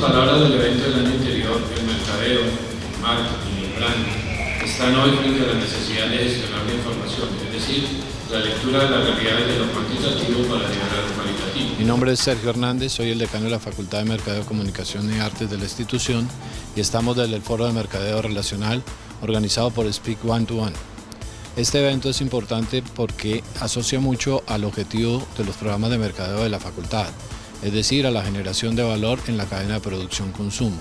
palabras del evento del año anterior, el mercadeo, el marketing y el branding están hoy frente a la necesidad de gestionar la información, es decir, la lectura de las realidades de lo cuantitativo para a lo cualitativo. Mi nombre es Sergio Hernández, soy el decano de la Facultad de Mercadeo, Comunicación y Artes de la institución y estamos desde el Foro de Mercadeo Relacional organizado por Speak One to One. Este evento es importante porque asocia mucho al objetivo de los programas de mercadeo de la facultad, es decir, a la generación de valor en la cadena de producción-consumo.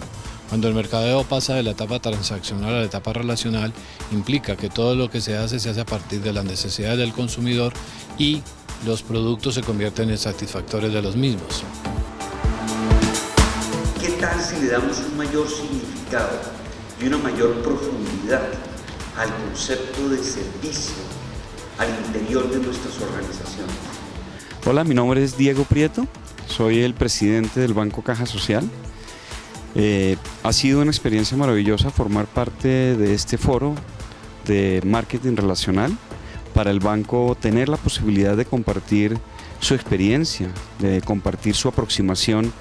Cuando el mercadeo pasa de la etapa transaccional a la etapa relacional, implica que todo lo que se hace se hace a partir de las necesidades del consumidor y los productos se convierten en satisfactores de los mismos. ¿Qué tal si le damos un mayor significado y una mayor profundidad al concepto de servicio al interior de nuestras organizaciones? Hola, mi nombre es Diego Prieto, soy el presidente del Banco Caja Social. Eh, ha sido una experiencia maravillosa formar parte de este foro de marketing relacional para el banco tener la posibilidad de compartir su experiencia, de compartir su aproximación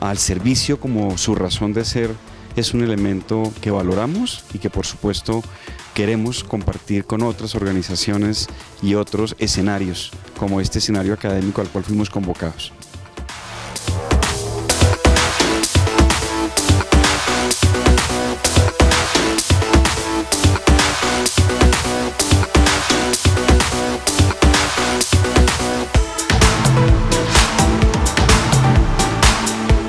al servicio como su razón de ser es un elemento que valoramos y que por supuesto queremos compartir con otras organizaciones y otros escenarios como este escenario académico al cual fuimos convocados.